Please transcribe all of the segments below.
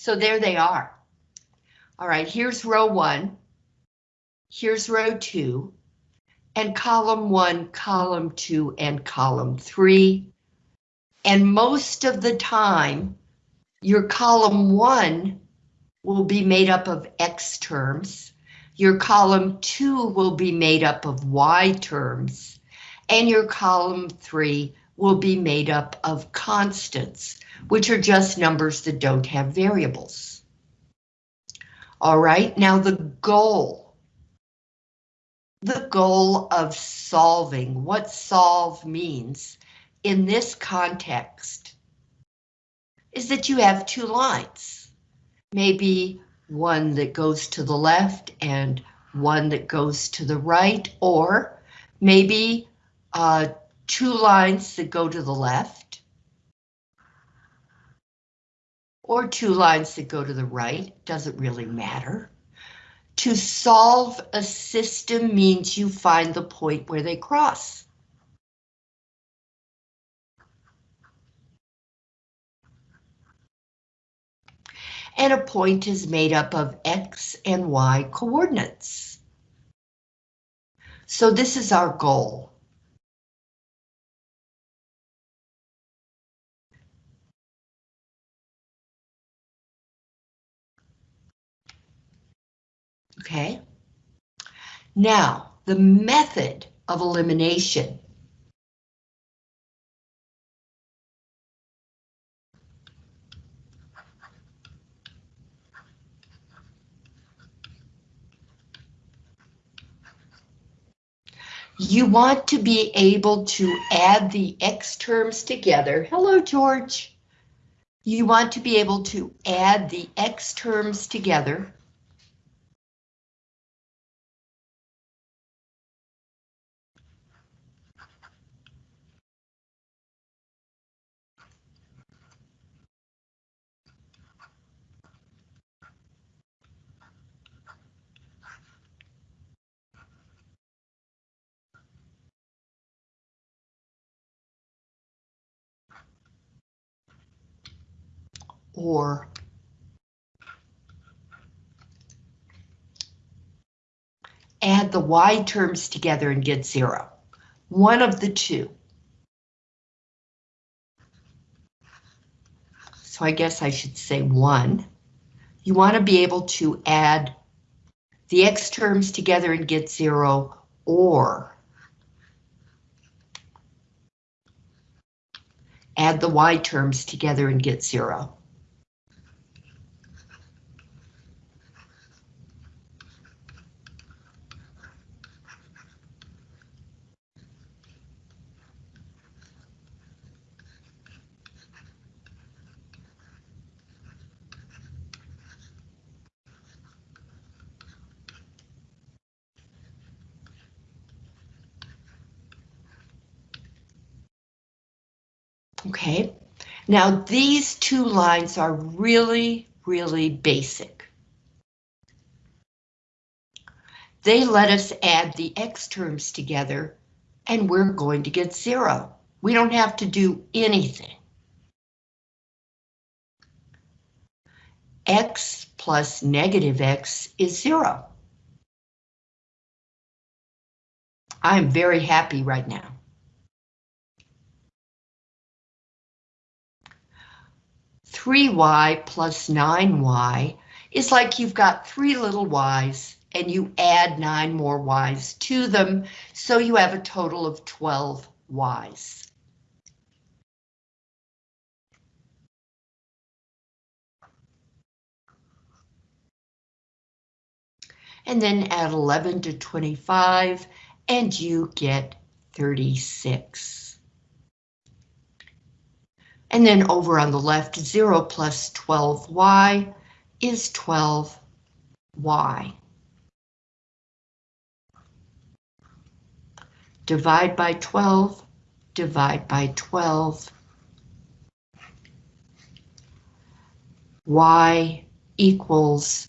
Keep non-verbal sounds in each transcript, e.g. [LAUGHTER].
So there they are. All right, here's row one. Here's row two. And column one, column two, and column three. And most of the time, your column one will be made up of X terms. Your column two will be made up of Y terms. And your column three will be made up of constants, which are just numbers that don't have variables. All right, now the goal. The goal of solving, what solve means in this context is that you have two lines. Maybe one that goes to the left and one that goes to the right, or maybe uh, two lines that go to the left, or two lines that go to the right, doesn't really matter. To solve a system means you find the point where they cross. and a point is made up of X and Y coordinates. So this is our goal. Okay. Now, the method of elimination You want to be able to add the X terms together. Hello, George. You want to be able to add the X terms together. Or add the y terms together and get zero. One of the two. So I guess I should say one. You want to be able to add the x terms together and get zero, or add the y terms together and get zero. Okay, now these two lines are really, really basic. They let us add the X terms together and we're going to get zero. We don't have to do anything. X plus negative X is zero. I'm very happy right now. 3y plus 9y is like you've got three little y's and you add nine more y's to them, so you have a total of 12 y's. And then add 11 to 25 and you get 36. And then over on the left, 0 plus 12y is 12y. Divide by 12, divide by 12. y equals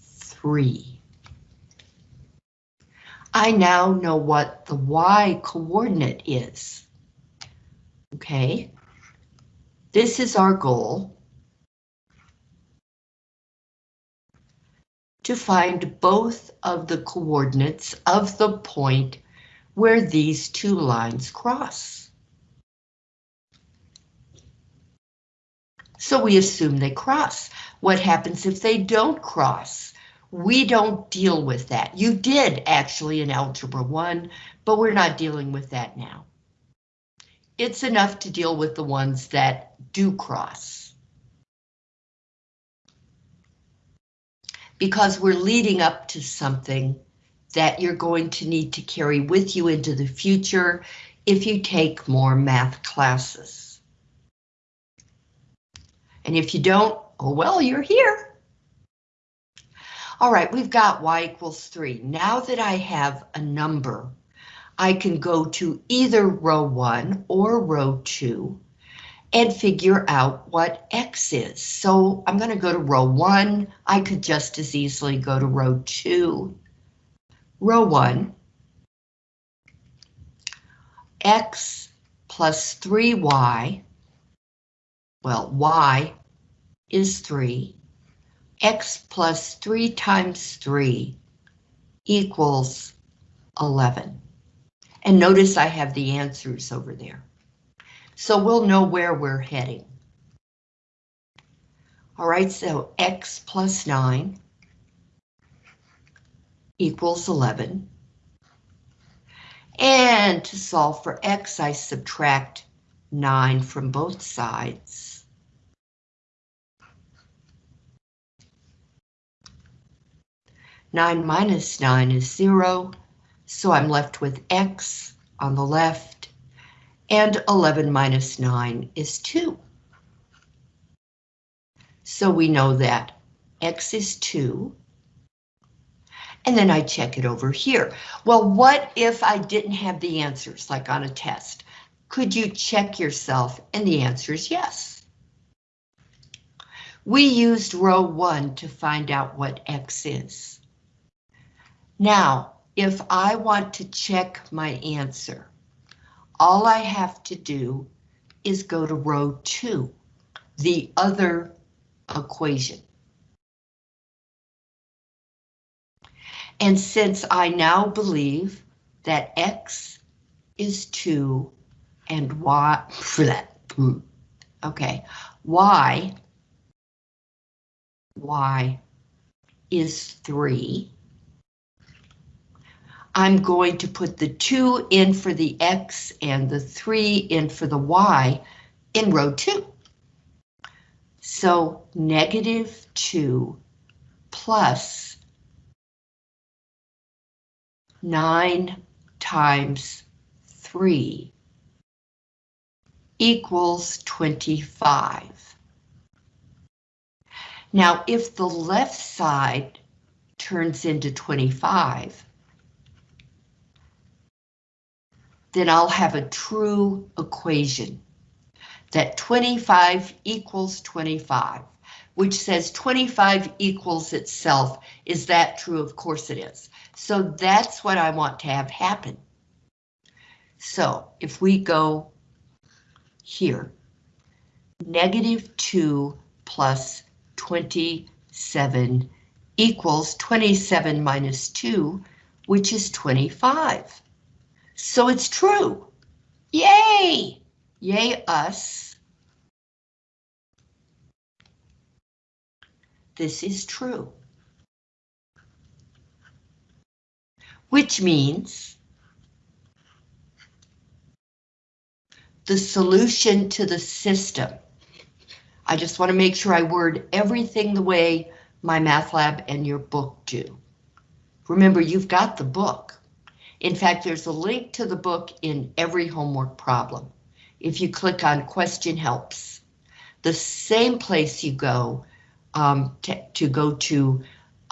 3. I now know what the y coordinate is. Okay. This is our goal. to find both of the coordinates of the point where these two lines cross. So we assume they cross. What happens if they don't cross? We don't deal with that. You did actually in Algebra 1, but we're not dealing with that now. It's enough to deal with the ones that do cross. Because we're leading up to something that you're going to need to carry with you into the future if you take more math classes. And if you don't, oh well, you're here. All right, we've got y equals 3. Now that I have a number, I can go to either row 1 or row 2 and figure out what x is. So I'm going to go to row 1. I could just as easily go to row 2 row 1, x plus 3y, well, y is 3, x plus 3 times 3 equals 11. And notice I have the answers over there. So we'll know where we're heading. All right, so x plus 9 equals 11. And to solve for x, I subtract 9 from both sides. Nine minus nine is zero, so I'm left with x on the left, and 11 minus 9 is 2. So we know that x is 2, and then I check it over here. Well, what if I didn't have the answers, like on a test? Could you check yourself? And the answer is yes. We used row 1 to find out what X is. Now, if I want to check my answer, all I have to do is go to row 2, the other equation. And since I now believe that X is 2 and Y, okay, Y, Y is 3, I'm going to put the 2 in for the X and the 3 in for the Y in row 2. So negative 2 plus 9 times 3 equals 25. Now, if the left side turns into 25, then I'll have a true equation that 25 equals 25, which says 25 equals itself. Is that true? Of course it is. So that's what I want to have happen. So if we go here, negative 2 plus 27 equals 27 minus 2, which is 25. So it's true. Yay! Yay us. This is true. which means the solution to the system. I just want to make sure I word everything the way MyMathLab and your book do. Remember, you've got the book. In fact, there's a link to the book in every homework problem. If you click on question helps, the same place you go um, to, go to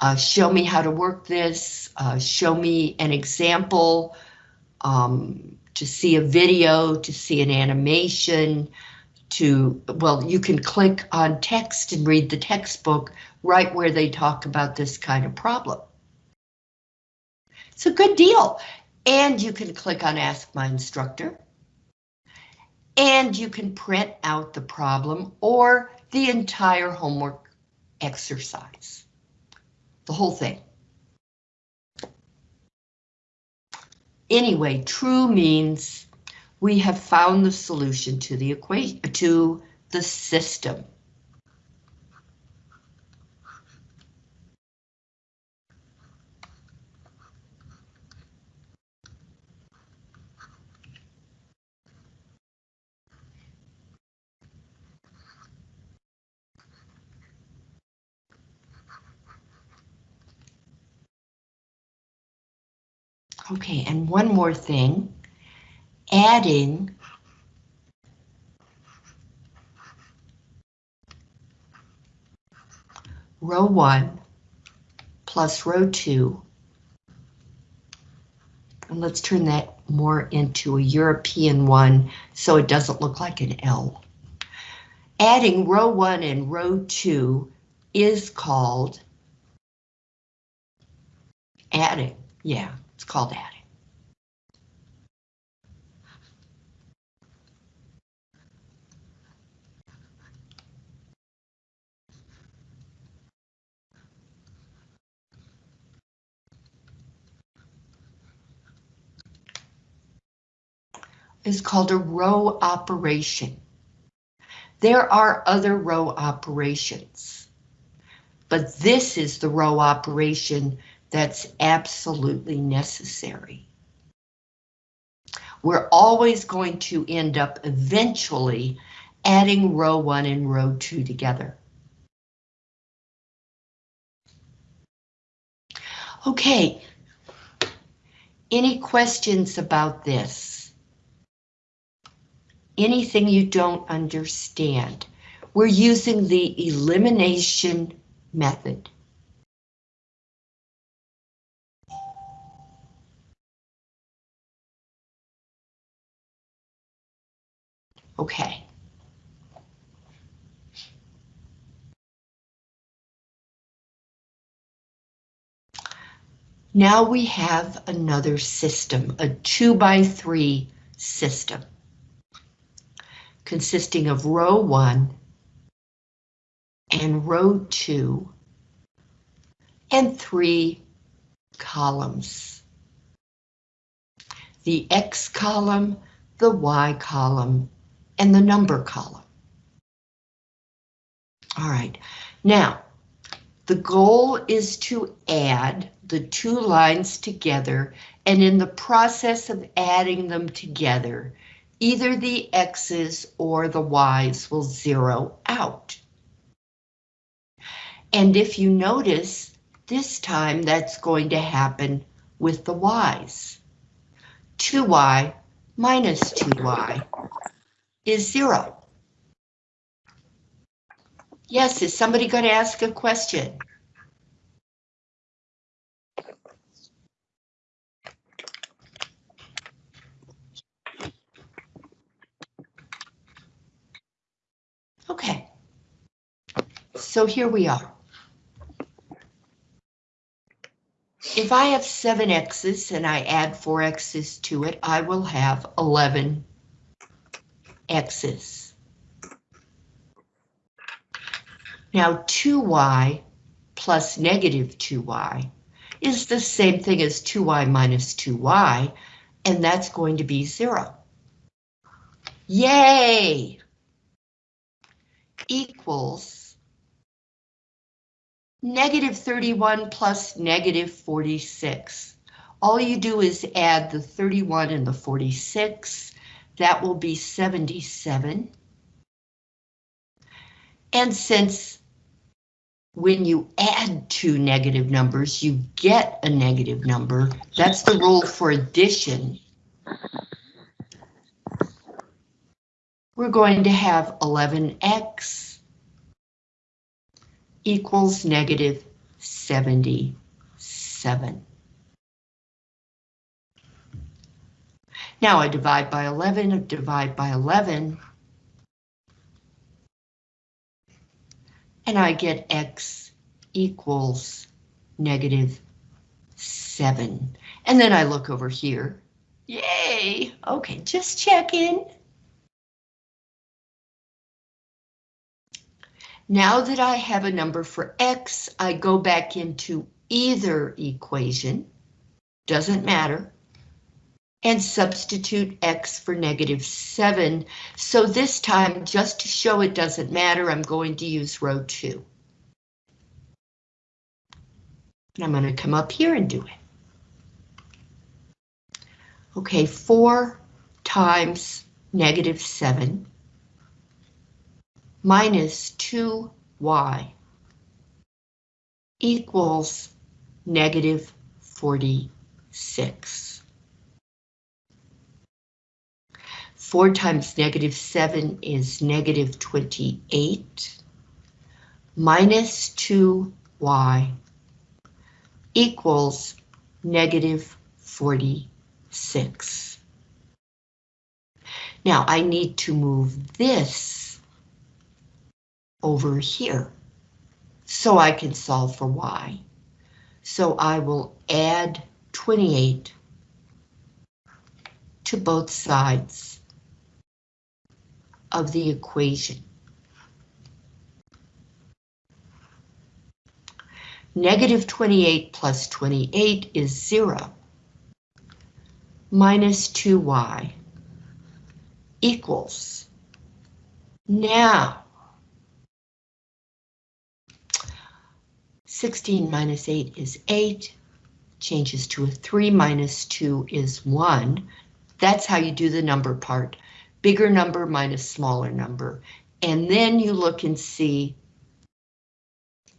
uh, show me how to work this, uh, show me an example, um, to see a video, to see an animation, to, well, you can click on text and read the textbook right where they talk about this kind of problem. It's a good deal. And you can click on Ask My Instructor. And you can print out the problem or the entire homework exercise. the whole thing. Anyway, true means we have found the solution to the equation, to the system. Okay, and one more thing, adding row one plus row two. And let's turn that more into a European one so it doesn't look like an L. Adding row one and row two is called adding, yeah. It's called adding. is called a row operation. There are other row operations, but this is the row operation that's absolutely necessary. We're always going to end up eventually adding row one and row two together. Okay, any questions about this? Anything you don't understand? We're using the elimination method. Okay. Now we have another system, a two by three system, consisting of row one and row two and three columns. The X column, the Y column, and the number column. All right, now the goal is to add the two lines together and in the process of adding them together, either the X's or the Y's will zero out. And if you notice, this time that's going to happen with the Y's. 2y minus 2y is zero. Yes, is somebody going to ask a question? Okay. So here we are. If I have seven X's and I add four X's to it, I will have 11 x's. Now 2y plus negative 2y is the same thing as 2y minus 2y, and that's going to be zero. Yay! Equals negative 31 plus negative 46. All you do is add the 31 and the 46, that will be 77. And since when you add two negative numbers, you get a negative number, that's the rule for addition. We're going to have 11x equals negative 77. Now I divide by 11, I divide by 11. And I get x equals negative 7. And then I look over here. Yay! Okay, just checking. Now that I have a number for x, I go back into either equation, doesn't matter, and substitute x for negative 7. So this time, just to show it doesn't matter, I'm going to use row 2. And I'm going to come up here and do it. Okay, 4 times negative 7 minus 2y equals negative 46. 4 times negative 7 is negative 28 minus 2y equals negative 46. Now I need to move this over here so I can solve for y. So I will add 28 to both sides of the equation. Negative 28 plus 28 is 0. Minus 2y equals. Now, 16 minus 8 is 8, changes to a 3 minus 2 is 1. That's how you do the number part. Bigger number minus smaller number. And then you look and see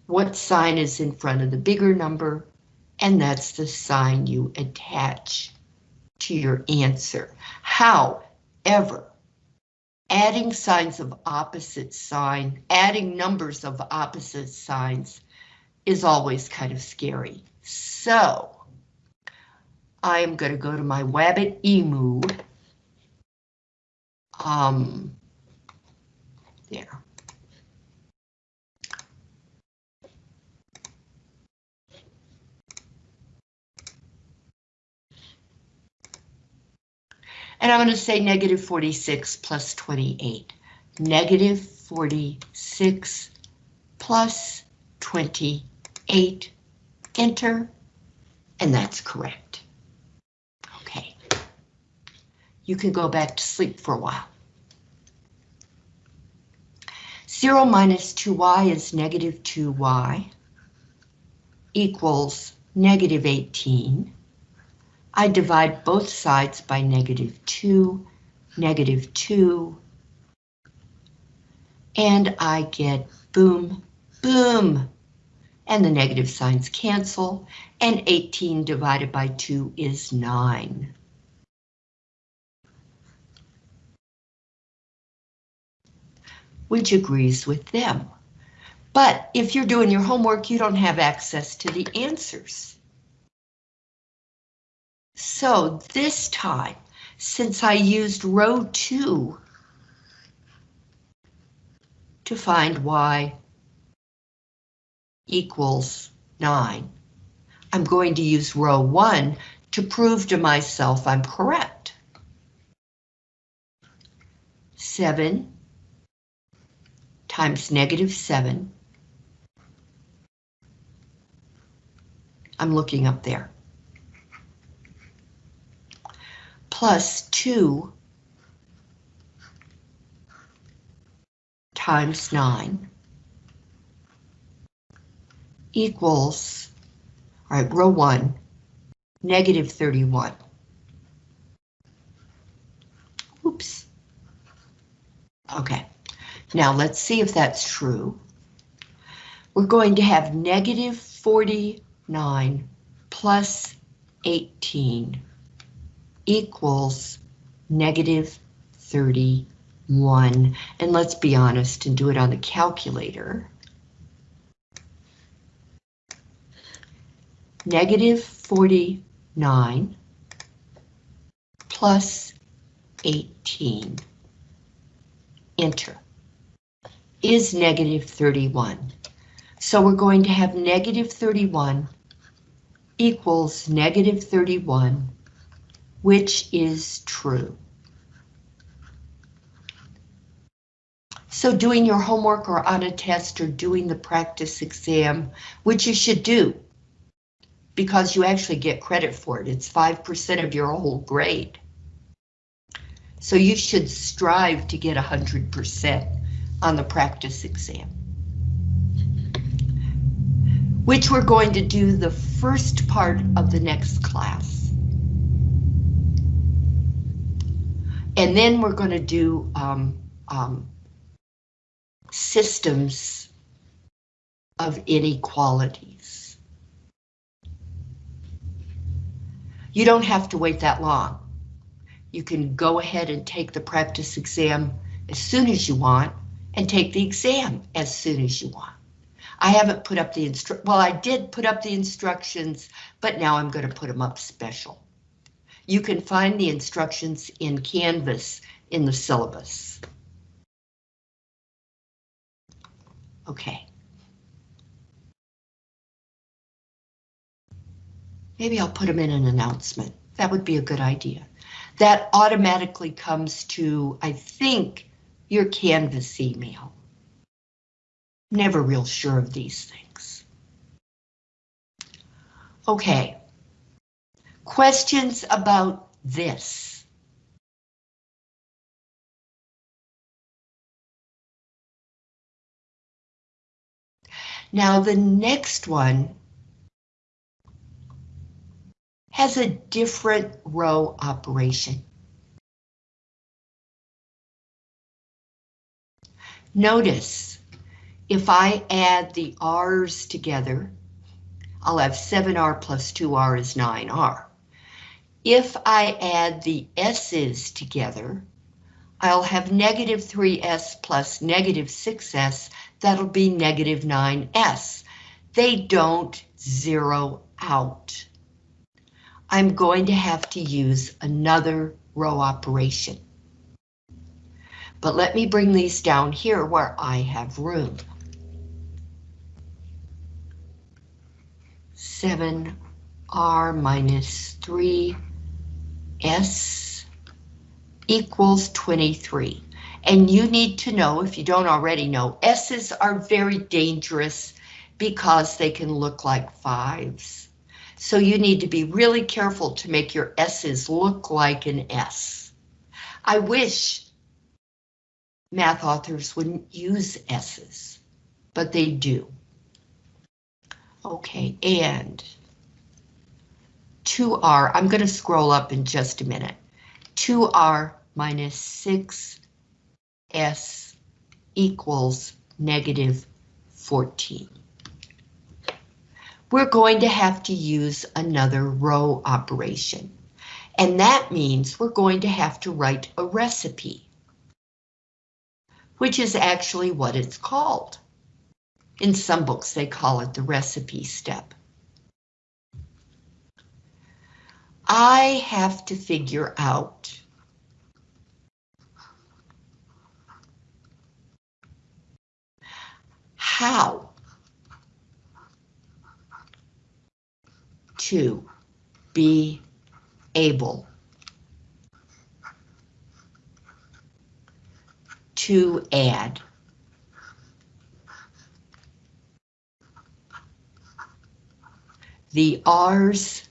what sign is in front of the bigger number, and that's the sign you attach to your answer. However, adding signs of opposite sign, adding numbers of opposite signs is always kind of scary. So I am going to go to my Wabbitemu. Um, there. And I'm going to say negative 46 plus 28. Negative 46 plus 28. Enter. And that's correct. Okay. You can go back to sleep for a while. 0 minus 2y is negative 2y equals negative 18. I divide both sides by negative 2, negative 2, and I get boom, boom, and the negative signs cancel, and 18 divided by 2 is 9. Which agrees with them. But if you're doing your homework, you don't have access to the answers. So this time, since I used row 2 to find y equals 9, I'm going to use row 1 to prove to myself I'm correct. 7 times negative 7. I'm looking up there. plus 2 times 9 equals, all right, row 1, negative 31. Oops. Okay, now let's see if that's true. We're going to have negative 49 plus 18 equals negative 31. And let's be honest and do it on the calculator. Negative 49 plus 18. Enter. Is negative 31. So we're going to have negative 31 equals negative 31 which is true. So doing your homework or on a test or doing the practice exam, which you should do, because you actually get credit for it. It's 5% of your whole grade. So you should strive to get 100% on the practice exam. Which we're going to do the first part of the next class. And then we're going to do um, um, systems of inequalities. You don't have to wait that long. You can go ahead and take the practice exam as soon as you want and take the exam as soon as you want. I haven't put up the instru well, I did put up the instructions, but now I'm going to put them up special. You can find the instructions in Canvas in the syllabus. Okay. Maybe I'll put them in an announcement. That would be a good idea. That automatically comes to, I think, your Canvas email. Never real sure of these things. Okay. Questions about this? Now the next one has a different row operation. Notice, if I add the R's together, I'll have 7R plus 2R is 9R. If I add the S's together, I'll have negative 3S plus negative 6S, that'll be negative 9S. They don't zero out. I'm going to have to use another row operation. But let me bring these down here where I have room. 7R minus 3S equals 23. And you need to know, if you don't already know, S's are very dangerous because they can look like fives. So you need to be really careful to make your S's look like an S. I wish math authors wouldn't use S's, but they do. Okay, and 2R, I'm going to scroll up in just a minute. 2R minus 6S equals negative 14. We're going to have to use another row operation. And that means we're going to have to write a recipe which is actually what it's called. In some books, they call it the recipe step. I have to figure out how to be able to add. The R's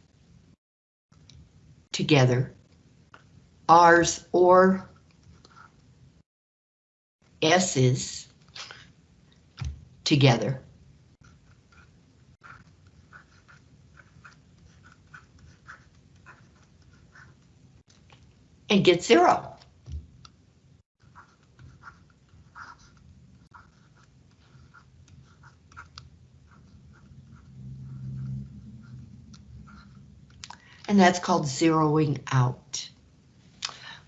together, R's or S's together. And get zero. And that's called zeroing out.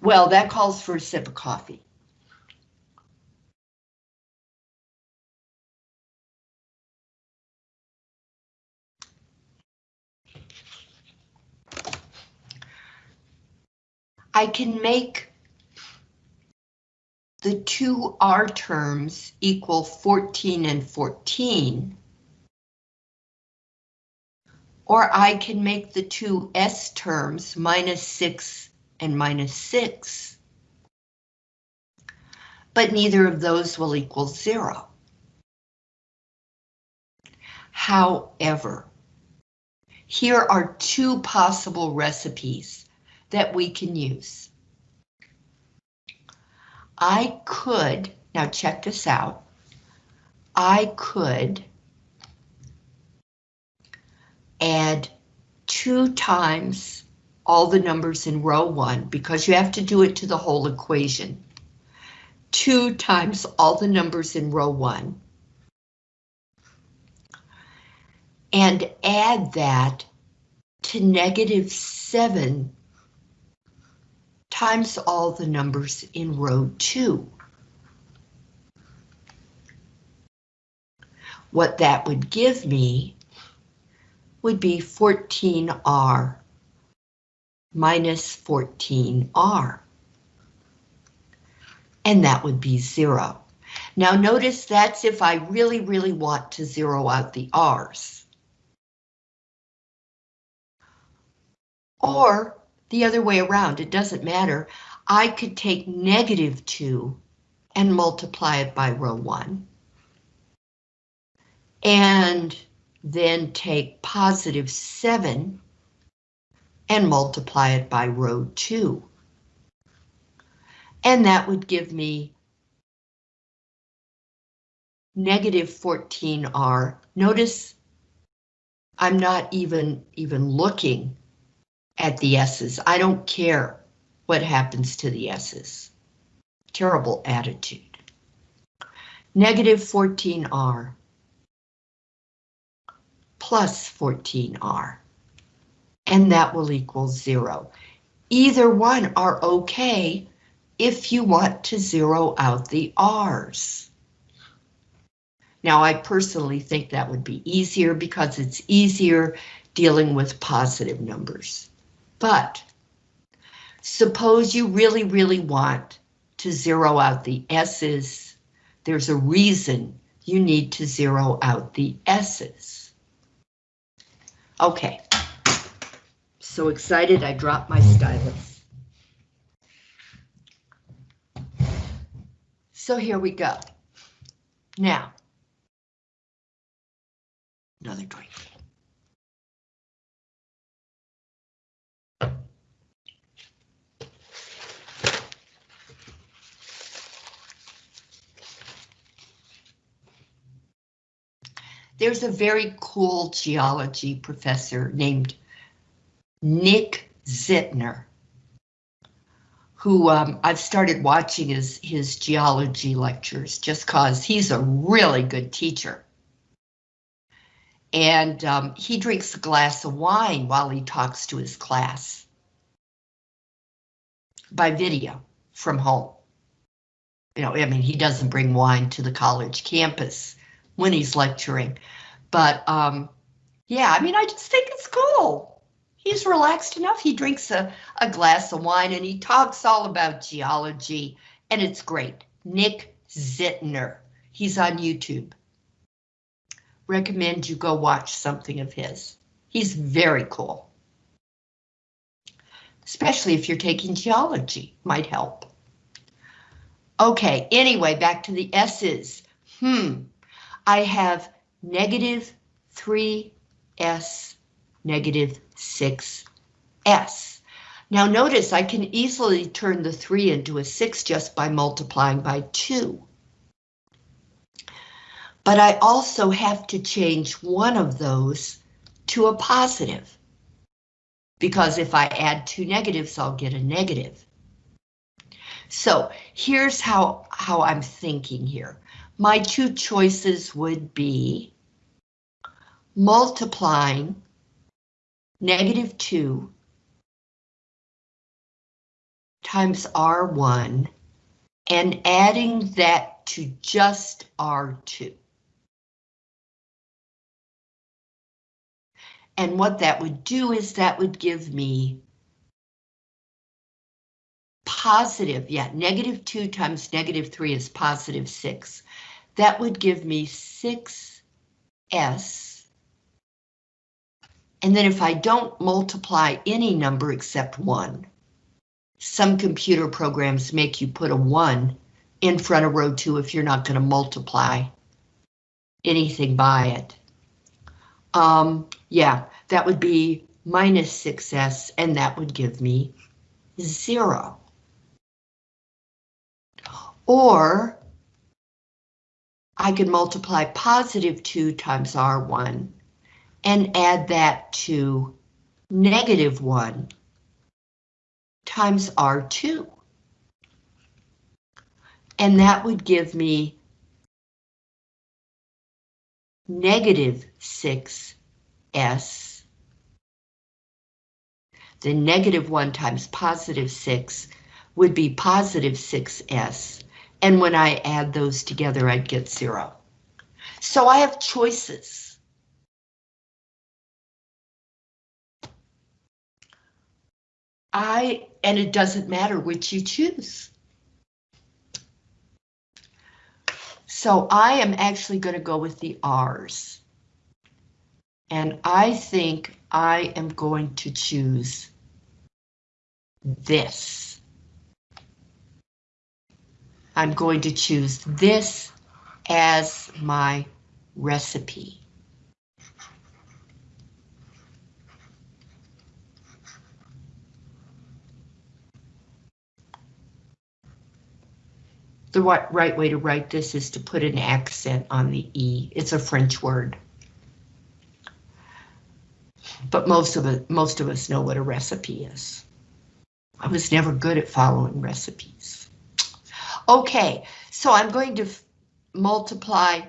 Well, that calls for a sip of coffee. I can make the two R terms equal 14 and 14 or I can make the two S terms minus 6 and minus 6. But neither of those will equal 0. However, here are two possible recipes that we can use. I could, now check this out, I could add two times all the numbers in row one because you have to do it to the whole equation. Two times all the numbers in row one. And add that to negative seven times all the numbers in row two. What that would give me would be 14R minus 14R. And that would be zero. Now notice that's if I really, really want to zero out the R's. Or the other way around, it doesn't matter. I could take negative 2 and multiply it by row 1. And then take positive 7 and multiply it by row 2. And that would give me negative 14R. Notice I'm not even, even looking at the S's. I don't care what happens to the S's. Terrible attitude. Negative 14R plus 14R, and that will equal zero. Either one are okay if you want to zero out the R's. Now, I personally think that would be easier because it's easier dealing with positive numbers. But suppose you really, really want to zero out the S's. There's a reason you need to zero out the S's. Okay. So excited I dropped my stylus. So here we go. Now, another drink. There's a very cool geology professor named Nick Zentner, who um, I've started watching his, his geology lectures just cause he's a really good teacher. And um, he drinks a glass of wine while he talks to his class by video from home. You know, I mean, he doesn't bring wine to the college campus when he's lecturing. But um, yeah, I mean, I just think it's cool. He's relaxed enough. He drinks a, a glass of wine and he talks all about geology and it's great. Nick Zentner. He's on YouTube. Recommend you go watch something of his. He's very cool. Especially if you're taking geology, might help. Okay, anyway, back to the S's. Hmm, I have negative 3s, negative 6s. Now notice I can easily turn the 3 into a 6 just by multiplying by 2. But I also have to change one of those to a positive. Because if I add two negatives, I'll get a negative. So here's how, how I'm thinking here my two choices would be multiplying negative 2 times R1 and adding that to just R2. And what that would do is that would give me positive, yeah, negative 2 times negative 3 is positive 6. That would give me 6s. And then if I don't multiply any number except 1, some computer programs make you put a 1 in front of row 2 if you're not going to multiply anything by it. Um, yeah, that would be minus 6s, and that would give me 0. Or I could multiply positive 2 times R1 and add that to negative 1 times R2. And that would give me negative 6s. The negative 1 times positive 6 would be positive 6s. And when I add those together, I'd get 0. So I have choices. I, and it doesn't matter which you choose. So I am actually going to go with the R's. And I think I am going to choose this. I'm going to choose this as my recipe. The right way to write this is to put an accent on the E. It's a French word. But most of it, most of us know what a recipe is. I was never good at following recipes. Okay, so I'm going to multiply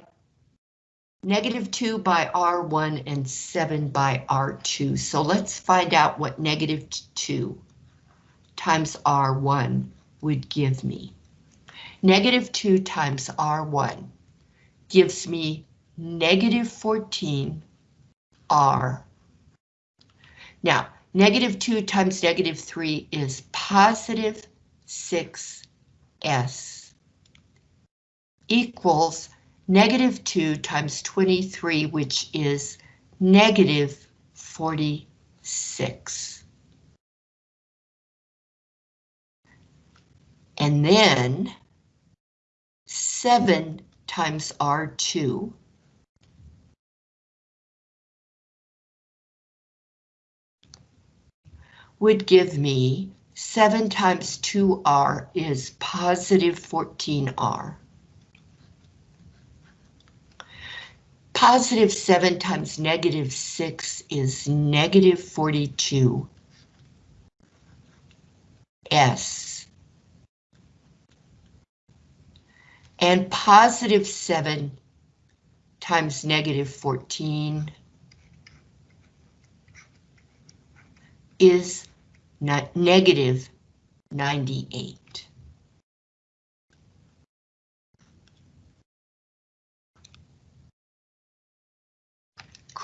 negative 2 by R1 and 7 by R2. So let's find out what negative 2 times R1 would give me. Negative 2 times R1 gives me negative 14 R. Now, negative 2 times negative 3 is positive 6S equals negative 2 times 23, which is negative 46. And then 7 times R2 would give me 7 times 2R is positive 14R. Positive 7 times negative 6 is negative 42. S. And positive 7 times negative 14 is negative 98.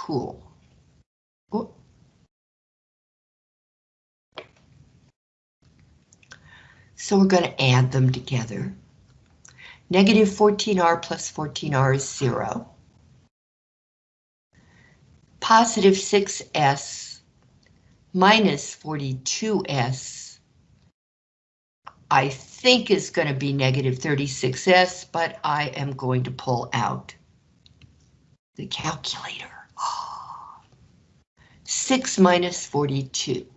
cool. So we're going to add them together. Negative 14R plus 14R is 0. Positive 6S minus 42S I think is going to be negative 36S, but I am going to pull out the calculator. Ah. 6 minus 42.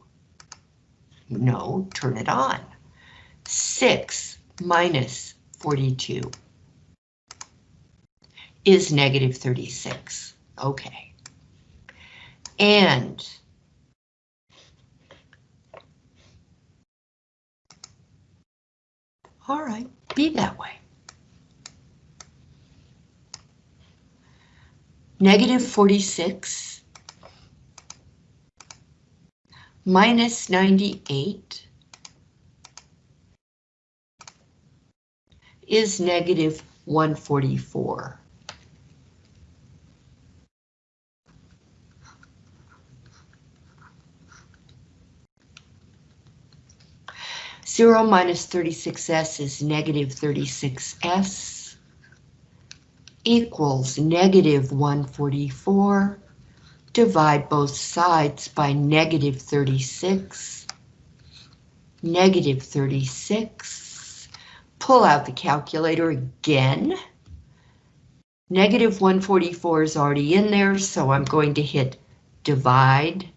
No, turn it on. 6 minus 42 is negative 36. Okay. And all right, be that way. Negative 46 minus 98 is negative 144. Zero minus 36s is negative 36s equals negative 144 divide both sides by negative 36, negative 36, pull out the calculator again. Negative 144 is already in there, so I'm going to hit divide.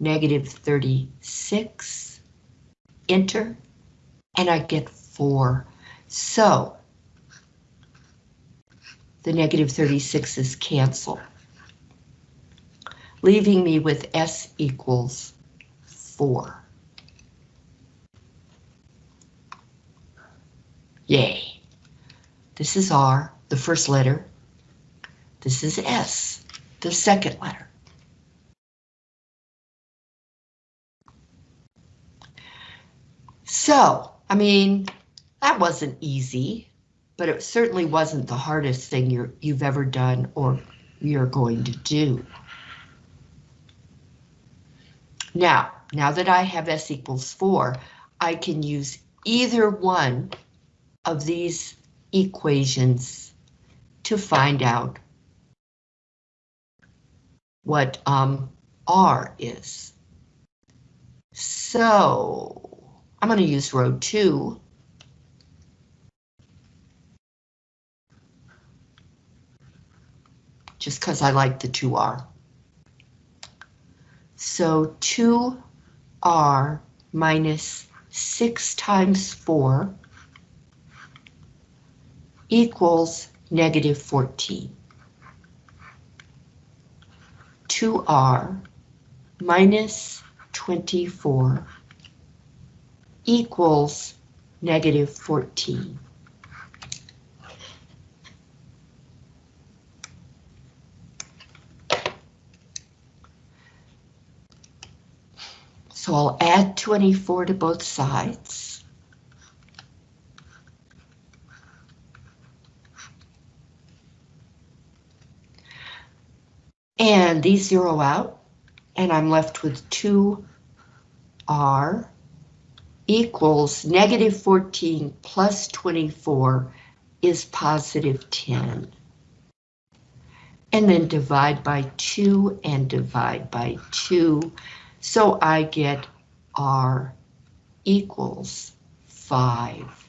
Negative 36, enter, and I get 4. So, the negative negative 36s cancel, leaving me with S equals 4. Yay. This is R, the first letter. This is S, the second letter. So, I mean, that wasn't easy, but it certainly wasn't the hardest thing you're, you've ever done or you're going to do. Now, now that I have S equals 4, I can use either one of these equations to find out what um, R is. So I'm going to use row 2. Just because I like the 2R. So 2R minus 6 times 4 equals negative 14. 2r minus 24 equals negative 14. So I'll add 24 to both sides. And these zero out, and I'm left with 2r equals negative 14 plus 24 is positive 10. And then divide by 2 and divide by 2. So I get r equals 5.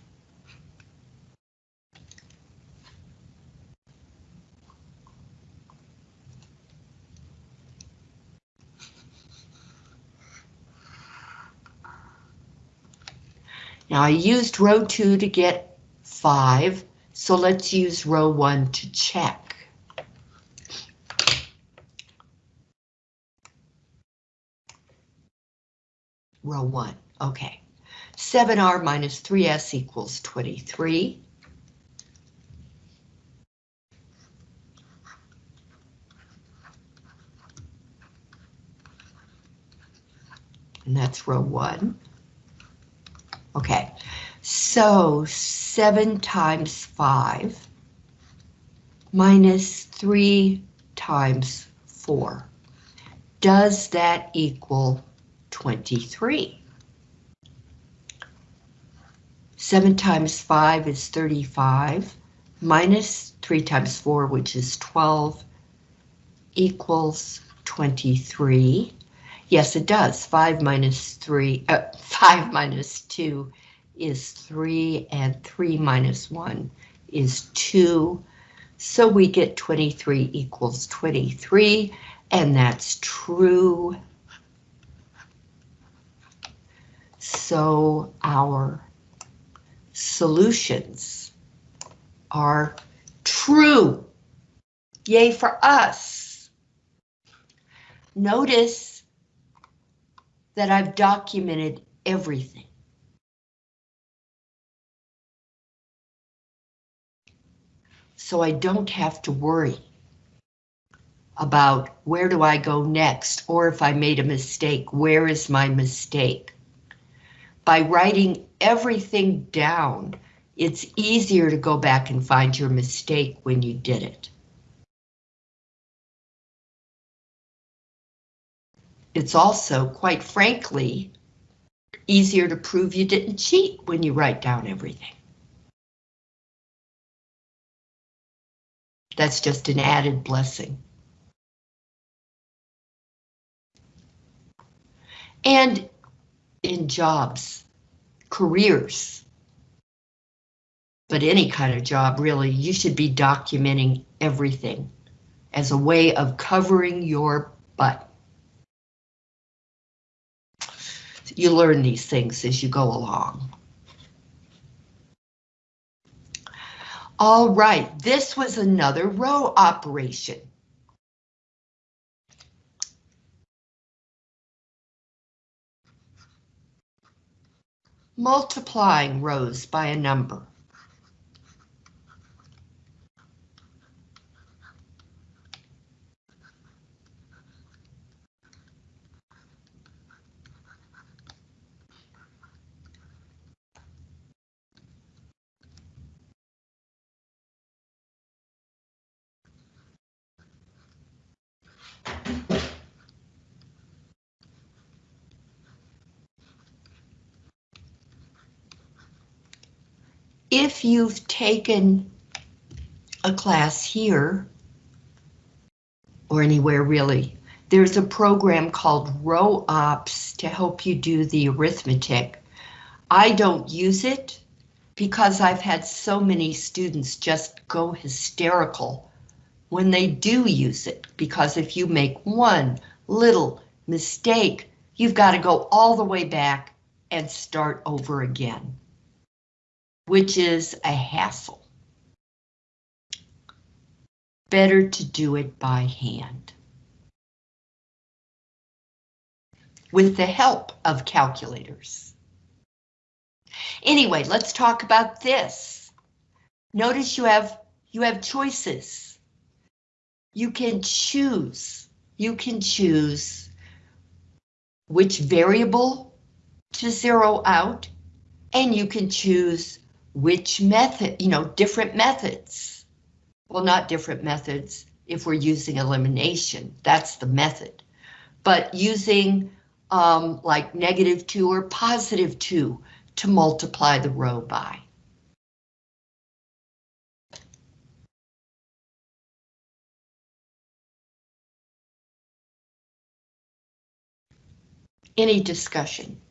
Now I used row 2 to get 5, so let's use row 1 to check. Row 1, okay. 7r minus 3s equals 23. And that's row 1. Okay, so 7 times 5 minus 3 times 4. Does that equal 23? 7 times 5 is 35, minus 3 times 4, which is 12, equals 23. Yes, it does. 5 minus 3, uh, 5 minus 2 is 3, and 3 minus 1 is 2. So we get 23 equals 23, and that's true. So our solutions are true. Yay for us. Notice that I've documented everything. So I don't have to worry about where do I go next, or if I made a mistake, where is my mistake? By writing everything down, it's easier to go back and find your mistake when you did it. It's also, quite frankly, easier to prove you didn't cheat when you write down everything. That's just an added blessing. And in jobs, careers, but any kind of job really, you should be documenting everything as a way of covering your butt. You learn these things as you go along. All right, this was another row operation. Multiplying rows by a number. If you've taken a class here, or anywhere really, there's a program called Row Ops to help you do the arithmetic. I don't use it because I've had so many students just go hysterical when they do use it, because if you make one little mistake, you've got to go all the way back and start over again, which is a hassle. Better to do it by hand. With the help of calculators. Anyway, let's talk about this. Notice you have you have choices you can choose, you can choose which variable to zero out, and you can choose which method, you know, different methods. Well, not different methods if we're using elimination, that's the method. But using um, like negative two or positive two to multiply the row by. Any discussion?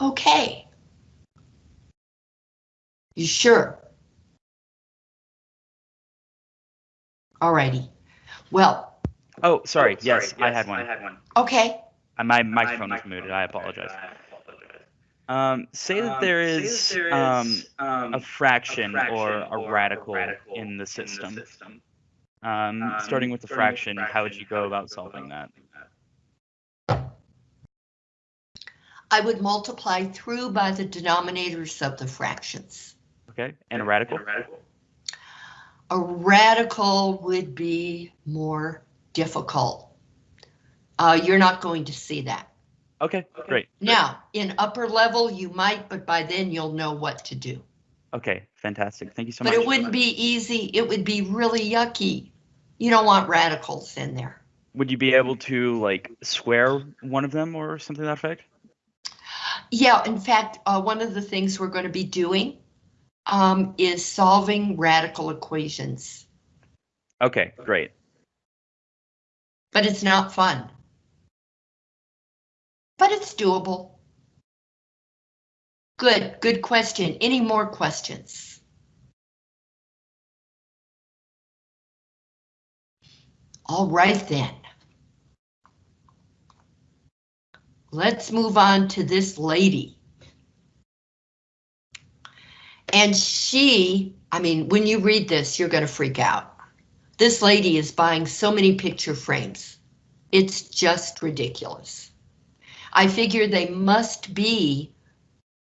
Okay. You sure? Alrighty. Well. Oh, sorry. Oh, yes, sorry. Yes, I had one. I had one. Okay. Uh, my microphone was muted. I apologize. Um, say that um, there is, um, um, a fraction, a fraction or, a or radical, a radical in the system. In the system. Um, um, starting with the fraction, fraction, how would you go about solving that? I would multiply through by the denominators of the fractions. Okay, and a radical? A radical would be more difficult. Uh, you're not going to see that. Okay, great. Now, in upper level, you might, but by then you'll know what to do. Okay, fantastic. Thank you so but much. But it wouldn't be easy. It would be really yucky. You don't want radicals in there. Would you be able to like square one of them or something that effect? Yeah, in fact, uh, one of the things we're going to be doing um, is solving radical equations. Okay, great. But it's not fun. But it's doable. Good, good question. Any more questions? All right then. Let's move on to this lady. And she, I mean, when you read this, you're going to freak out. This lady is buying so many picture frames. It's just ridiculous. I figure they must be,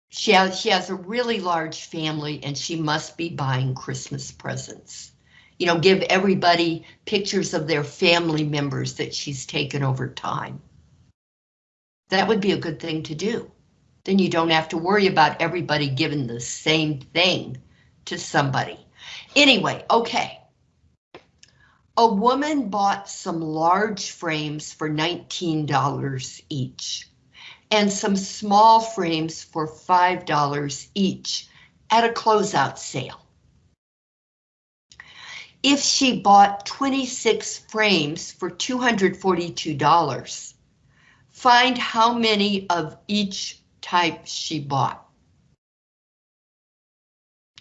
she has, she has a really large family and she must be buying Christmas presents you know, give everybody pictures of their family members that she's taken over time. That would be a good thing to do. Then you don't have to worry about everybody giving the same thing to somebody. Anyway, okay. A woman bought some large frames for $19 each and some small frames for $5 each at a closeout sale. If she bought 26 frames for $242, find how many of each type she bought.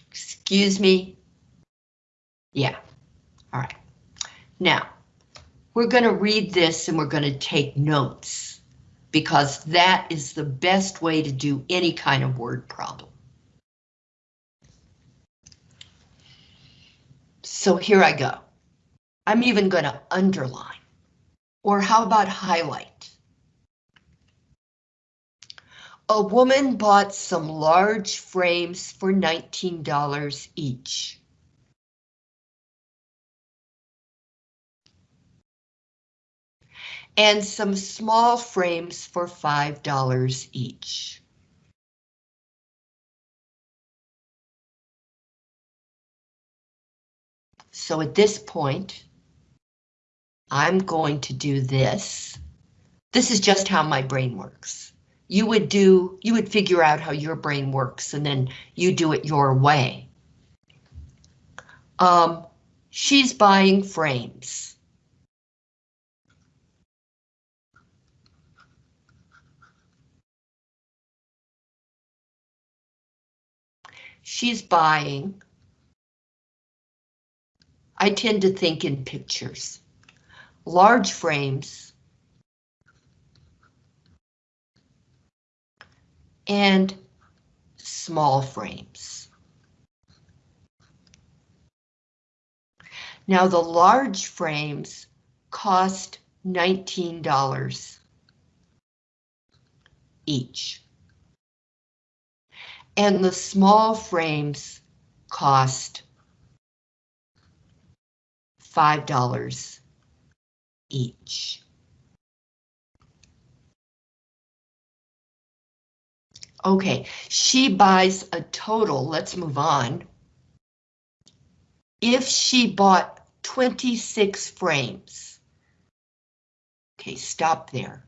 Excuse me? Yeah, all right. Now, we're going to read this and we're going to take notes because that is the best way to do any kind of word problem. So here I go. I'm even going to underline. Or how about highlight? A woman bought some large frames for $19 each. And some small frames for $5 each. So at this point, I'm going to do this. This is just how my brain works. You would do, you would figure out how your brain works and then you do it your way. Um, she's buying frames. She's buying. I tend to think in pictures large frames, and small frames. Now the large frames cost $19 each. And the small frames cost $5 each. Okay, she buys a total, let's move on. If she bought 26 frames. Okay, stop there.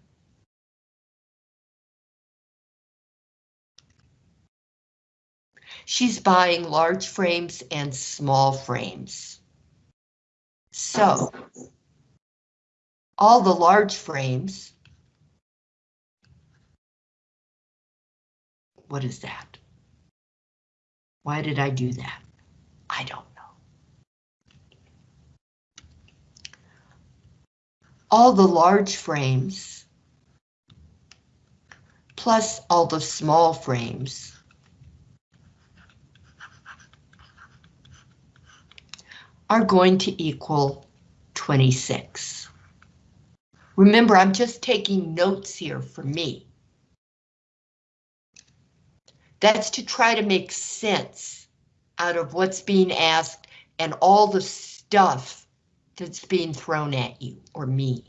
She's buying large frames and small frames. So, all the large frames. What is that? Why did I do that? I don't know. All the large frames plus all the small frames are going to equal 26. Remember, I'm just taking notes here for me. That's to try to make sense out of what's being asked and all the stuff that's being thrown at you or me.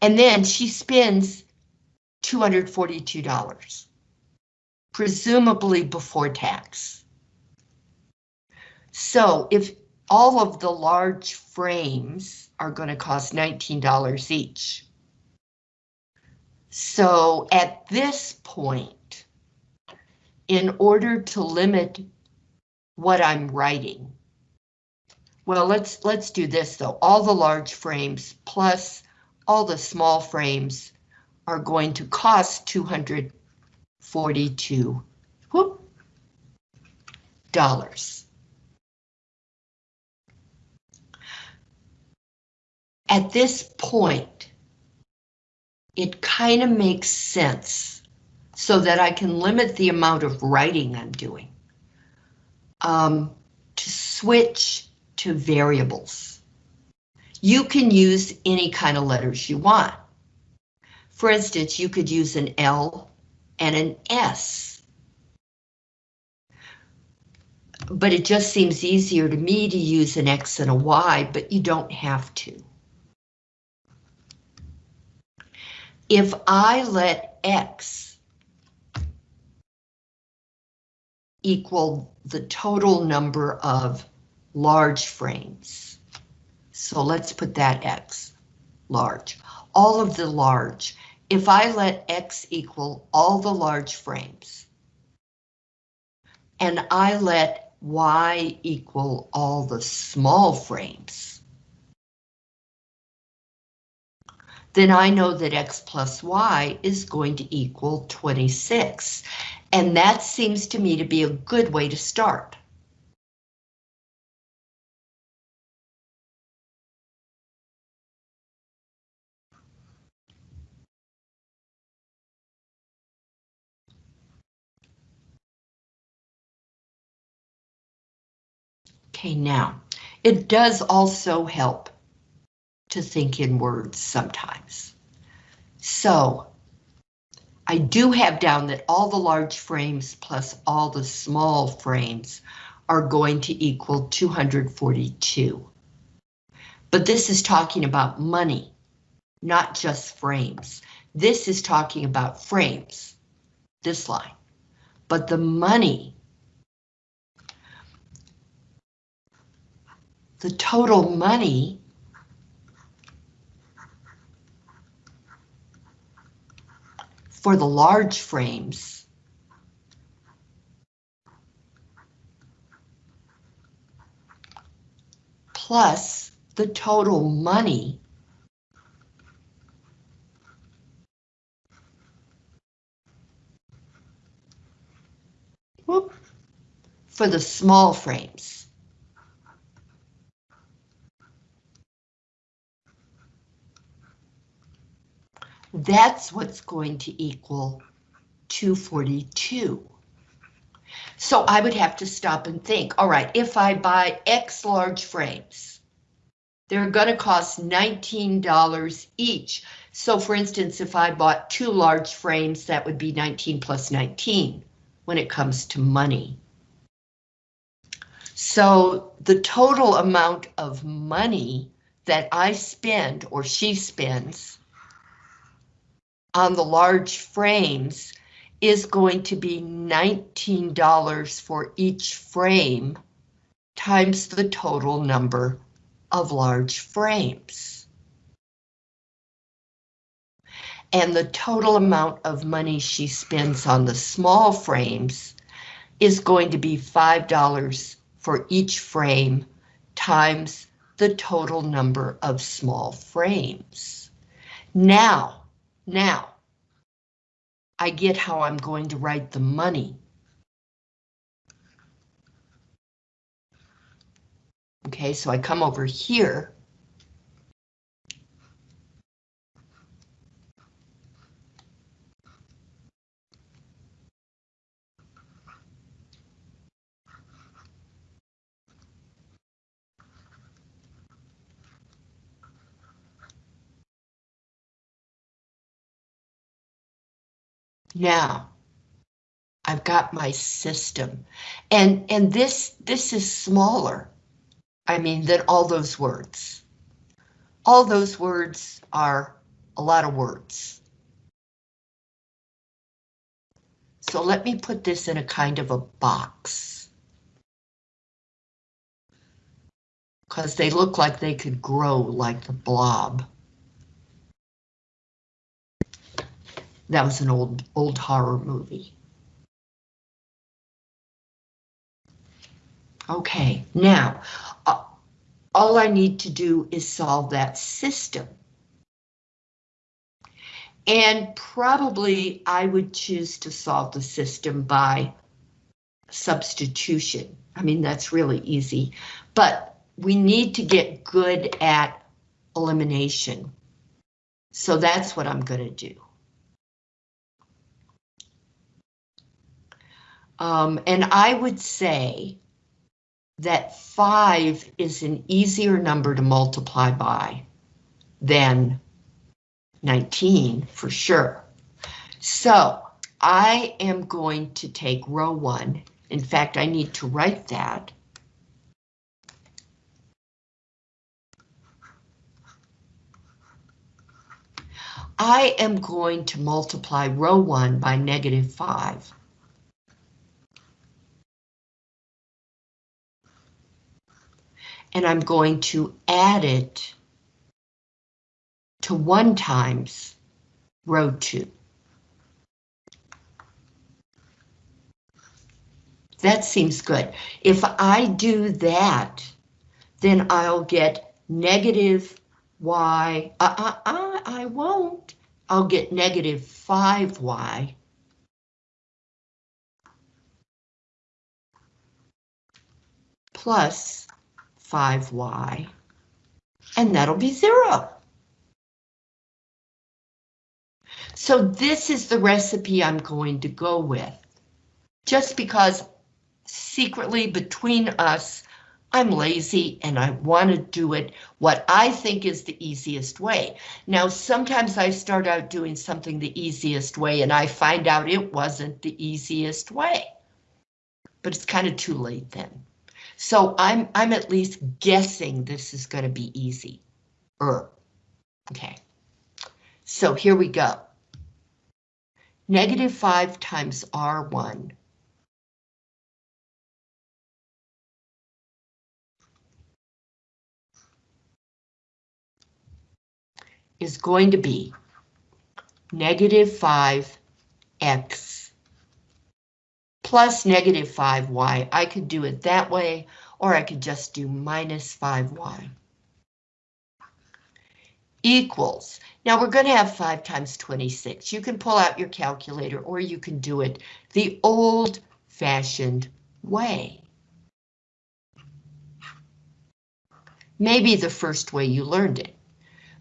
And then she spends $242, presumably before tax. So if all of the large frames are going to cost $19 each. So at this point, in order to limit what I'm writing, well, let's let's do this though. All the large frames plus all the small frames are going to cost 242 whoop, dollars. at this point, it kind of makes sense so that I can limit the amount of writing I'm doing um, to switch to variables. You can use any kind of letters you want. For instance, you could use an L and an S. But it just seems easier to me to use an X and a Y, but you don't have to. if I let X equal the total number of large frames. So let's put that X, large, all of the large. If I let X equal all the large frames, and I let Y equal all the small frames, then I know that x plus y is going to equal 26. And that seems to me to be a good way to start. Okay, now, it does also help to think in words sometimes. So, I do have down that all the large frames plus all the small frames are going to equal 242. But this is talking about money, not just frames. This is talking about frames, this line. But the money the total money for the large frames. Plus the total money. Whoop, for the small frames. That's what's going to equal 242. So I would have to stop and think, all right, if I buy X large frames, they're going to cost $19 each. So for instance, if I bought two large frames, that would be 19 plus 19 when it comes to money. So the total amount of money that I spend or she spends on the large frames is going to be $19 for each frame times the total number of large frames. And the total amount of money she spends on the small frames is going to be $5 for each frame times the total number of small frames. Now, now, I get how I'm going to write the money. Okay, so I come over here. Now, I've got my system and, and this, this is smaller. I mean, than all those words. All those words are a lot of words. So let me put this in a kind of a box. Because they look like they could grow like the blob. That was an old, old horror movie. Okay, now, uh, all I need to do is solve that system. And probably I would choose to solve the system by substitution. I mean, that's really easy, but we need to get good at elimination. So that's what I'm going to do. Um, and I would say that five is an easier number to multiply by than 19 for sure. So I am going to take row one. In fact, I need to write that. I am going to multiply row one by negative five. and I'm going to add it to 1 times row 2. That seems good. If I do that, then I'll get negative y, uh, uh, uh, I won't. I'll get negative 5y. Plus 5y, and that'll be zero. So this is the recipe I'm going to go with. Just because secretly between us, I'm lazy and I want to do it what I think is the easiest way. Now, sometimes I start out doing something the easiest way and I find out it wasn't the easiest way. But it's kind of too late then. So I'm I'm at least guessing this is going to be easy. Er. Okay. So here we go. Negative 5 times R1 is going to be negative 5x plus negative 5y. I could do it that way, or I could just do minus 5y. Equals. Now we're going to have 5 times 26. You can pull out your calculator, or you can do it the old-fashioned way. Maybe the first way you learned it.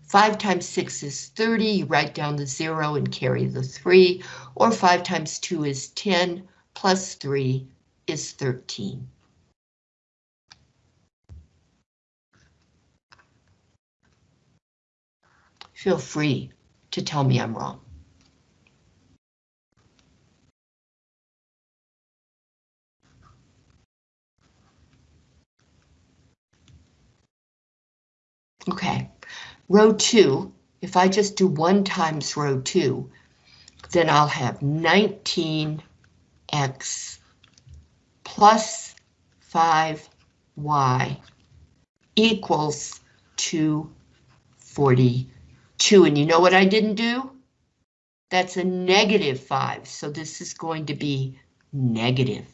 5 times 6 is 30, you write down the 0 and carry the 3, or 5 times 2 is 10, plus 3 is 13. Feel free to tell me I'm wrong. Okay. Row 2, if I just do 1 times row 2, then I'll have 19x plus 5y equals 242. And you know what I didn't do? That's a negative 5, so this is going to be negative.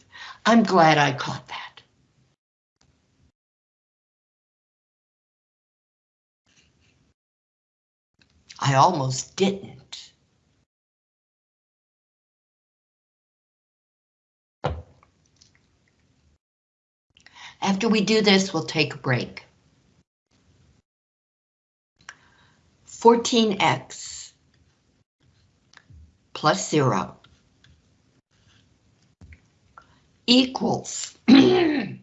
I'm glad I caught that. I almost didn't. After we do this, we'll take a break. 14x plus 0 equals, [CLEARS THROAT] we're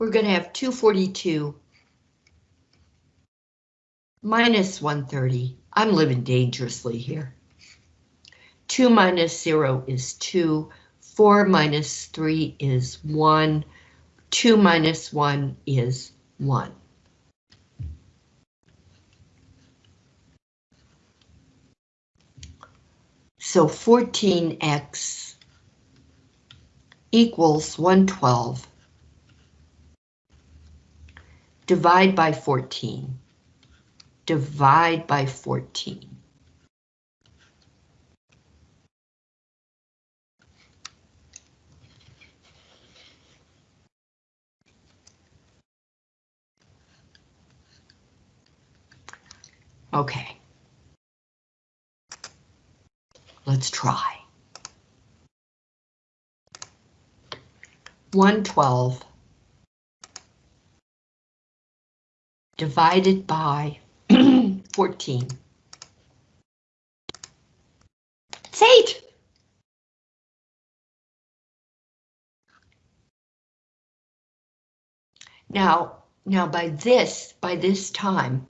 going to have 242 minus 130 I'm living dangerously here. 2 minus 0 is 2. 4 minus 3 is 1. 2 minus 1 is 1. So 14x equals 112. Divide by 14 divide by 14. Okay. Let's try. 112 divided by [CLEARS THROAT] 14. It's eight. Now, now by this, by this time,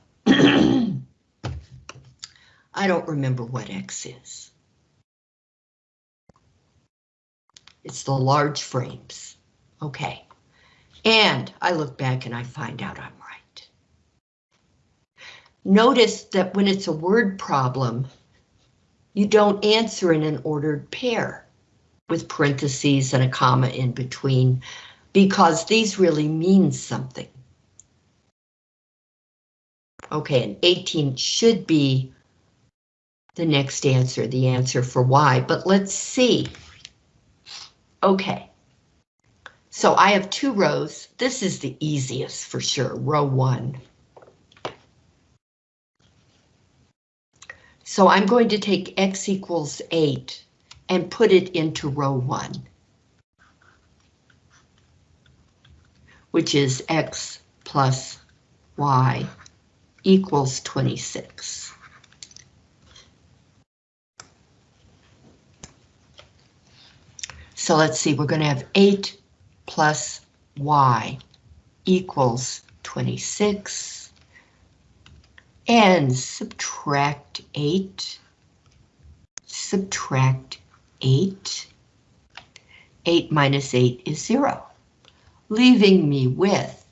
don't remember what X is. It's the large frames. Okay. And I look back and I find out I'm right. Notice that when it's a word problem, you don't answer in an ordered pair with parentheses and a comma in between because these really mean something. Okay, and 18 should be the next answer, the answer for Y, but let's see. Okay, so I have two rows. This is the easiest for sure, row one. So I'm going to take x equals 8 and put it into row 1. which is x plus y equals 26. So let's see, we're going to have 8 plus y equals 26. And subtract 8. Subtract 8. 8 minus 8 is 0, leaving me with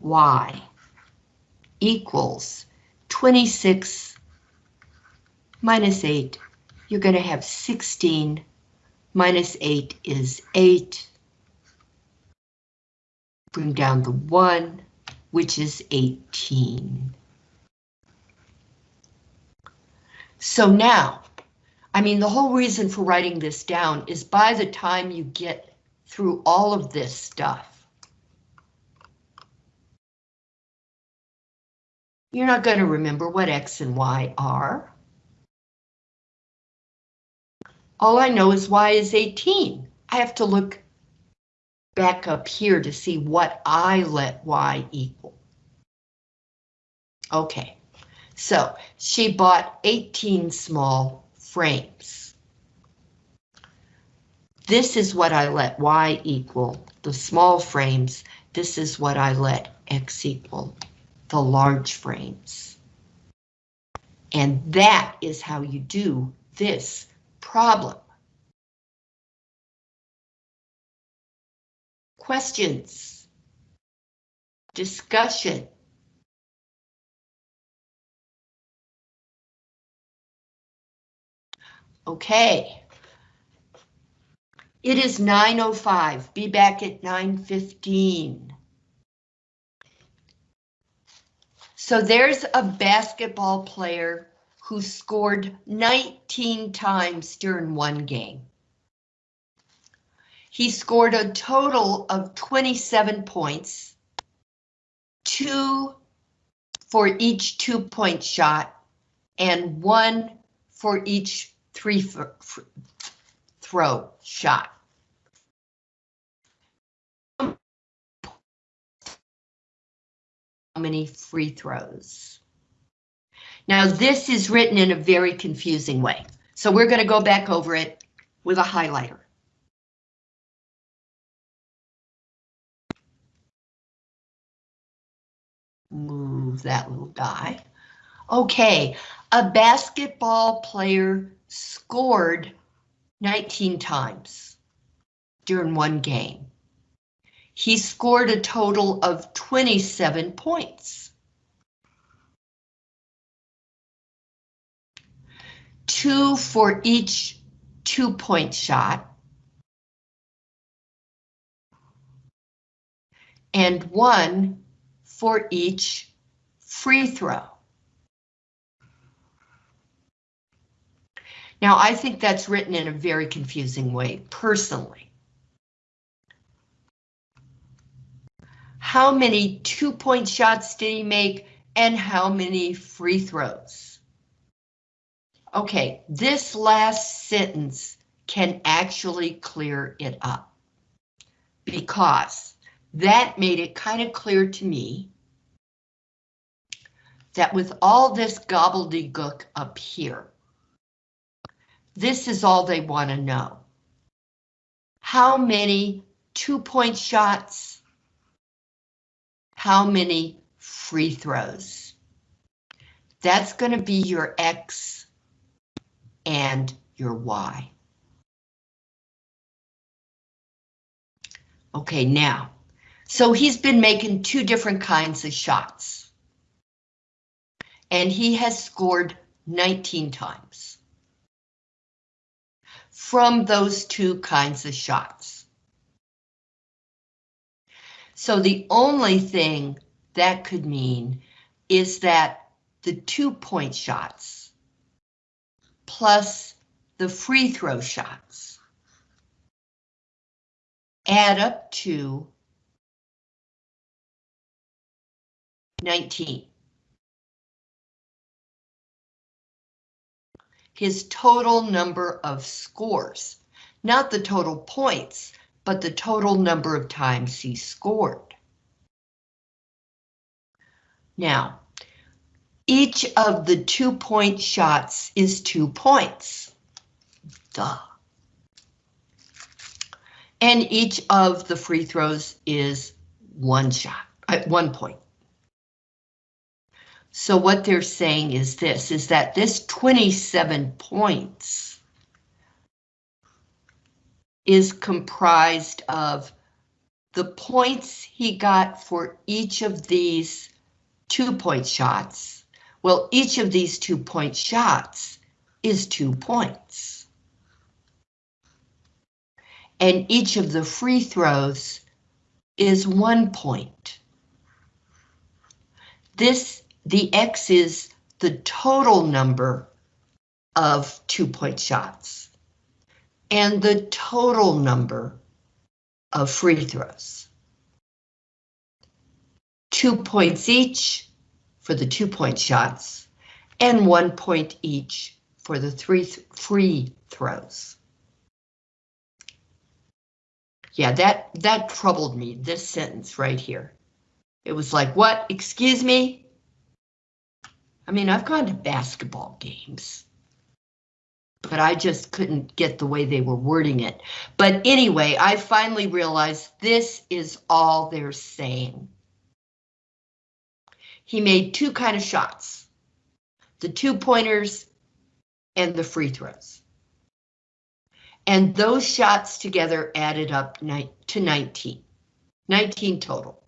y equals 26 minus 8. You're going to have 16 minus 8 is 8. Bring down the 1, which is 18. So now, I mean, the whole reason for writing this down is by the time you get through all of this stuff, you're not going to remember what X and Y are. All I know is Y is 18. I have to look back up here to see what I let Y equal. Okay, so she bought 18 small frames. This is what I let Y equal, the small frames. This is what I let X equal, the large frames. And that is how you do this problem. Questions? Discussion? Okay. It is 9.05. Be back at 9.15. So there's a basketball player who scored 19 times during one game. He scored a total of 27 points, two for each two-point shot, and one for each three throw shot. How many free throws? Now this is written in a very confusing way. So we're going to go back over it with a highlighter. Move that little guy. Okay, a basketball player scored 19 times during one game. He scored a total of 27 points. Two for each two-point shot. And one for each free throw. Now, I think that's written in a very confusing way, personally. How many two-point shots did he make and how many free throws? Okay, this last sentence can actually clear it up because that made it kind of clear to me that with all this gobbledygook up here, this is all they want to know. How many two-point shots? How many free throws? That's going to be your X and your Y. Okay, now, so he's been making two different kinds of shots. And he has scored 19 times from those two kinds of shots. So the only thing that could mean is that the two point shots plus the free throw shots add up to 19. His total number of scores, not the total points, but the total number of times he scored. Now, each of the two-point shots is two points. Duh. And each of the free throws is one shot, at one point. So what they're saying is this, is that this 27 points is comprised of the points he got for each of these two-point shots. Well, each of these two-point shots is two points. And each of the free throws is one point. This, the X is the total number of two-point shots and the total number of free throws. Two points each for the two-point shots and one point each for the three th free throws. Yeah, that, that troubled me, this sentence right here. It was like, what, excuse me? I mean, I've gone to basketball games, but I just couldn't get the way they were wording it. But anyway, I finally realized this is all they're saying. He made two kind of shots, the two pointers and the free throws. And those shots together added up to 19. 19 total.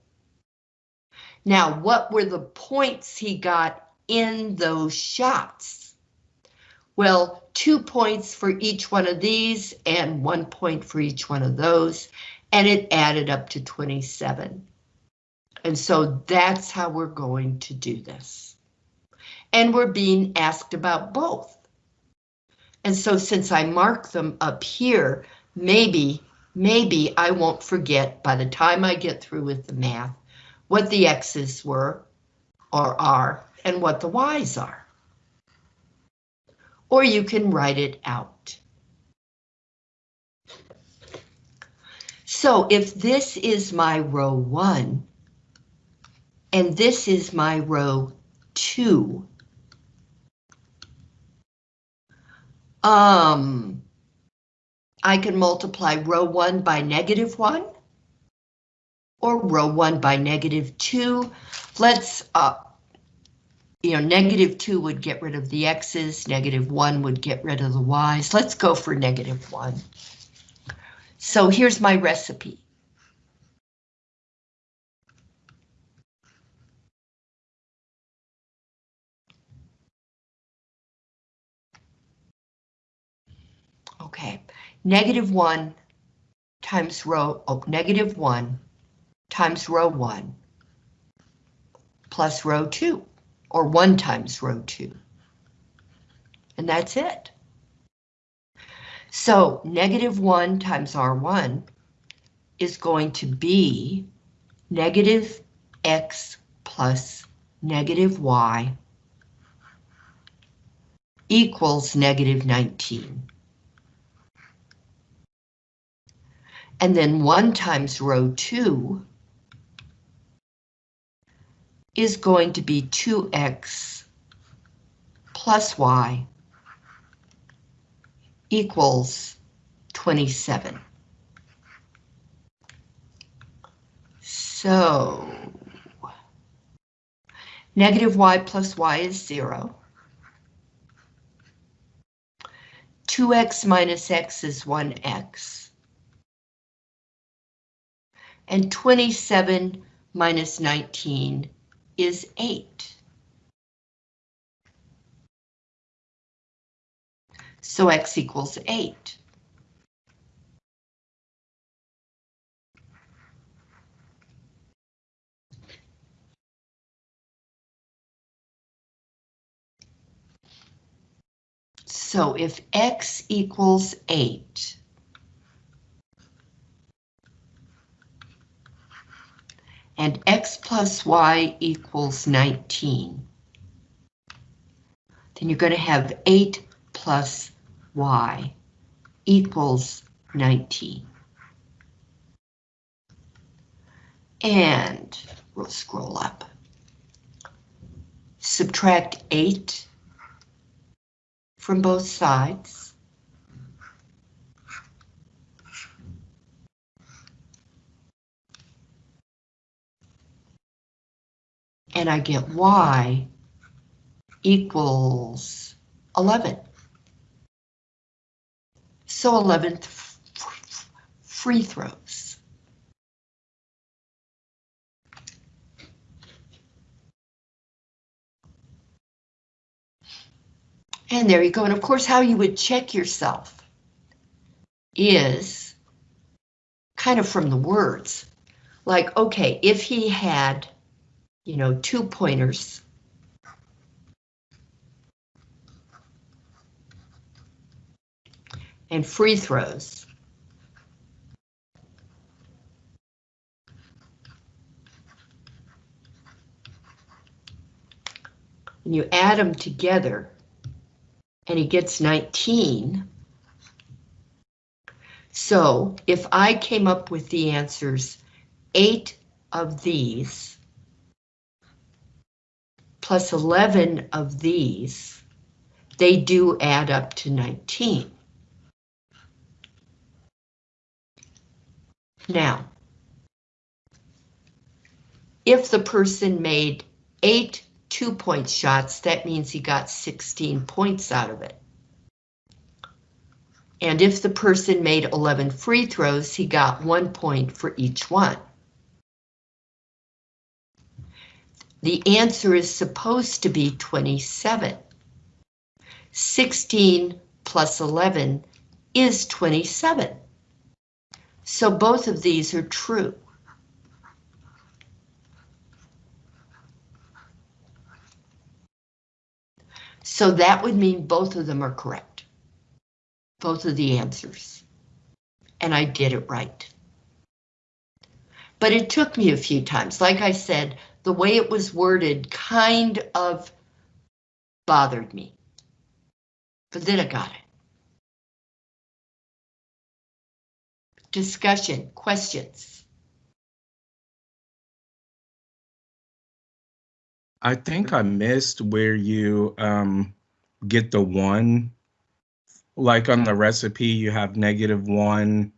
Now, what were the points he got in those shots? Well, two points for each one of these and one point for each one of those, and it added up to 27. And so that's how we're going to do this. And we're being asked about both. And so since I mark them up here, maybe, maybe I won't forget by the time I get through with the math, what the X's were or are and what the Y's are. Or you can write it out. So if this is my row one, and this is my row two, Um, I can multiply row one by negative one or row one by negative two. Let's, uh, you know, negative two would get rid of the x's, negative one would get rid of the y's. Let's go for negative one. So here's my recipe. Okay, negative one times row, oh, negative one times row one plus row two, or one times row two. And that's it. So negative one times R1 is going to be negative X plus negative Y equals negative 19. And then 1 times row 2 is going to be 2x plus y equals 27. So, negative y plus y is 0. 2x minus x is 1x and 27 minus 19 is 8. So x equals 8. So if x equals 8, and x plus y equals 19. Then you're going to have 8 plus y equals 19. And we'll scroll up. Subtract 8 from both sides. And I get y equals 11. So 11 f- f- free throws. And there you go. And of course, how you would check yourself is kind of from the words. Like, okay, if he had, you know, two pointers. And free throws. And you add them together and he gets 19. So if I came up with the answers, eight of these plus 11 of these, they do add up to 19. Now, if the person made eight two-point shots, that means he got 16 points out of it. And if the person made 11 free throws, he got one point for each one. The answer is supposed to be 27. 16 plus 11 is 27. So both of these are true. So that would mean both of them are correct. Both of the answers. And I did it right. But it took me a few times. Like I said, the way it was worded kind of bothered me. But then I got it. Discussion, questions? I think I missed where you um, get the one. Like on the recipe, you have negative one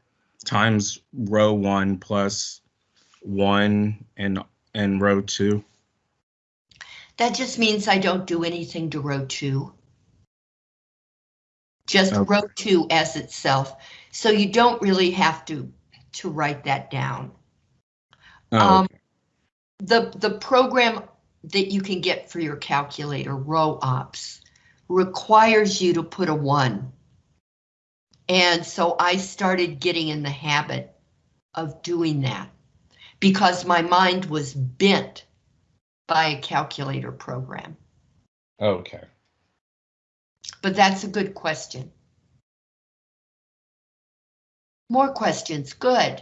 times row one plus one and and row two. That just means I don't do anything to row two. Just Okay. row two as itself. So you don't really have to, to write that down. Oh, Um, okay. The, the program that you can get for your calculator, row ops, requires you to put a one. And so I started getting in the habit of doing that because my mind was bent by a calculator program. Oh, okay. But that's a good question. More questions, good.